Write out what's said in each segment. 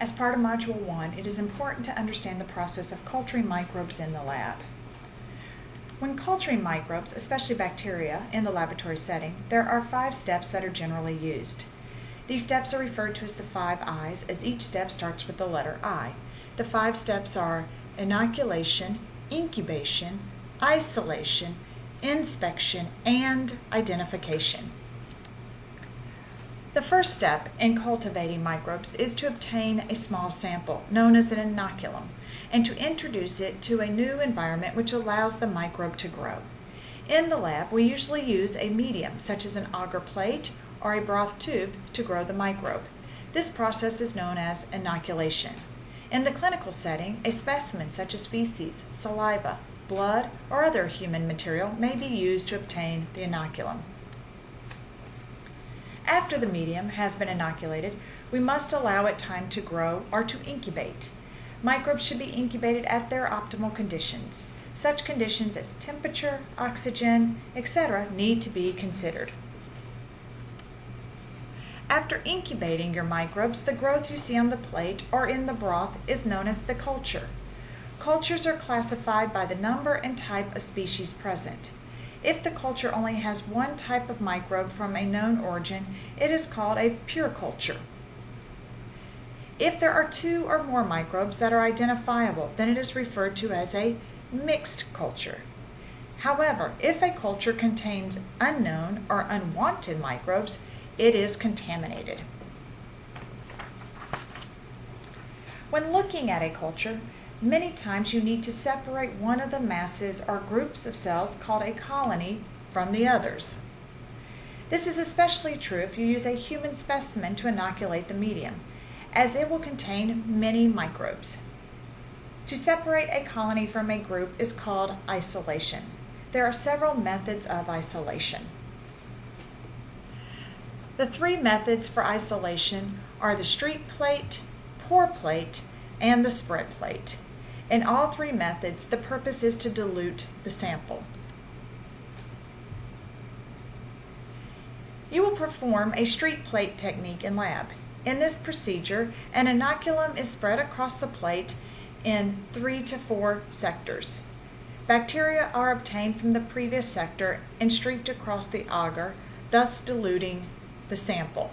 As part of Module 1, it is important to understand the process of culturing microbes in the lab. When culturing microbes, especially bacteria, in the laboratory setting, there are five steps that are generally used. These steps are referred to as the five I's, as each step starts with the letter I. The five steps are inoculation, incubation, isolation, inspection, and identification. The first step in cultivating microbes is to obtain a small sample, known as an inoculum, and to introduce it to a new environment which allows the microbe to grow. In the lab, we usually use a medium, such as an agar plate or a broth tube, to grow the microbe. This process is known as inoculation. In the clinical setting, a specimen such as feces, saliva, blood, or other human material may be used to obtain the inoculum. After the medium has been inoculated, we must allow it time to grow or to incubate. Microbes should be incubated at their optimal conditions. Such conditions as temperature, oxygen, etc. need to be considered. After incubating your microbes, the growth you see on the plate or in the broth is known as the culture. Cultures are classified by the number and type of species present. If the culture only has one type of microbe from a known origin, it is called a pure culture. If there are two or more microbes that are identifiable, then it is referred to as a mixed culture. However, if a culture contains unknown or unwanted microbes, it is contaminated. When looking at a culture, Many times you need to separate one of the masses or groups of cells called a colony from the others. This is especially true if you use a human specimen to inoculate the medium, as it will contain many microbes. To separate a colony from a group is called isolation. There are several methods of isolation. The three methods for isolation are the streak plate, pour plate, and the spread plate. In all three methods, the purpose is to dilute the sample. You will perform a streak plate technique in lab. In this procedure, an inoculum is spread across the plate in three to four sectors. Bacteria are obtained from the previous sector and streaked across the agar, thus diluting the sample.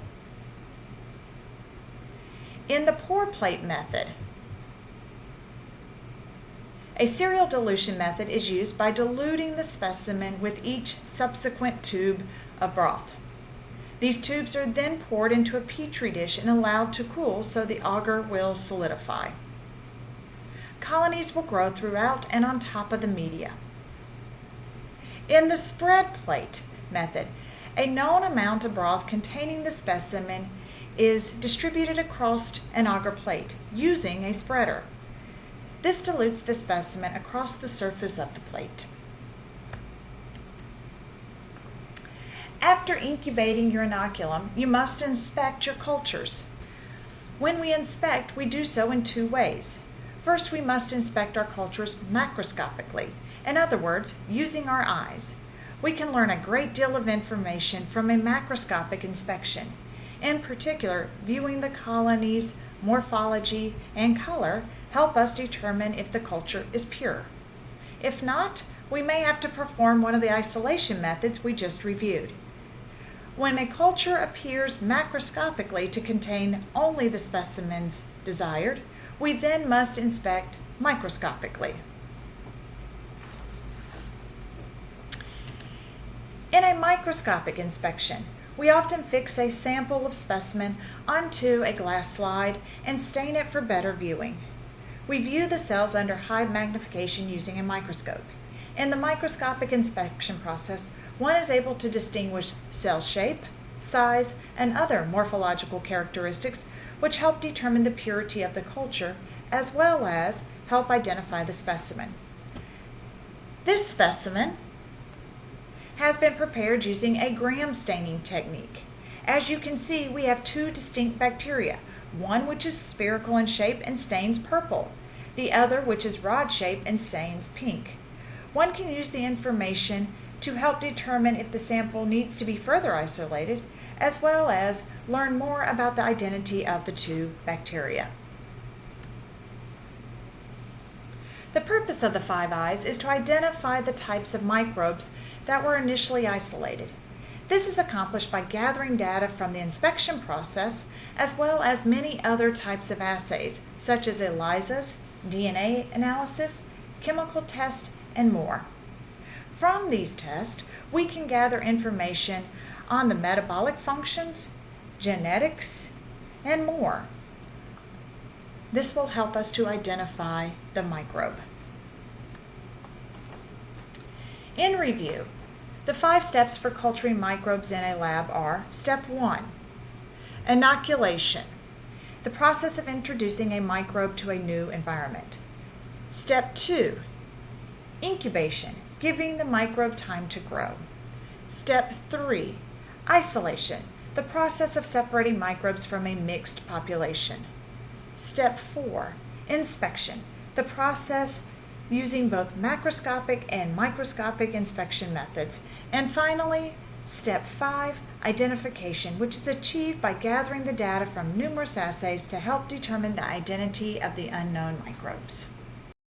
In the pour plate method, a serial dilution method is used by diluting the specimen with each subsequent tube of broth. These tubes are then poured into a petri dish and allowed to cool so the agar will solidify. Colonies will grow throughout and on top of the media. In the spread plate method, a known amount of broth containing the specimen is distributed across an agar plate using a spreader. This dilutes the specimen across the surface of the plate. After incubating your inoculum, you must inspect your cultures. When we inspect, we do so in two ways. First, we must inspect our cultures macroscopically, in other words, using our eyes. We can learn a great deal of information from a macroscopic inspection. In particular, viewing the colony's morphology, and color help us determine if the culture is pure. If not, we may have to perform one of the isolation methods we just reviewed. When a culture appears macroscopically to contain only the specimens desired, we then must inspect microscopically. In a microscopic inspection, we often fix a sample of specimen onto a glass slide and stain it for better viewing. We view the cells under high magnification using a microscope. In the microscopic inspection process, one is able to distinguish cell shape, size, and other morphological characteristics which help determine the purity of the culture as well as help identify the specimen. This specimen has been prepared using a gram staining technique. As you can see, we have two distinct bacteria, one which is spherical in shape and stains purple, the other which is rod shaped and stains pink. One can use the information to help determine if the sample needs to be further isolated, as well as learn more about the identity of the two bacteria. The purpose of the Five I's is to identify the types of microbes that were initially isolated. This is accomplished by gathering data from the inspection process as well as many other types of assays such as ELISAs, DNA analysis, chemical tests, and more. From these tests, we can gather information on the metabolic functions, genetics, and more. This will help us to identify the microbe. In review, the five steps for culturing microbes in a lab are Step 1 Inoculation, the process of introducing a microbe to a new environment. Step 2 Incubation, giving the microbe time to grow. Step 3 Isolation, the process of separating microbes from a mixed population. Step 4 Inspection, the process using both macroscopic and microscopic inspection methods. And finally, step 5 Identification, which is achieved by gathering the data from numerous assays to help determine the identity of the unknown microbes.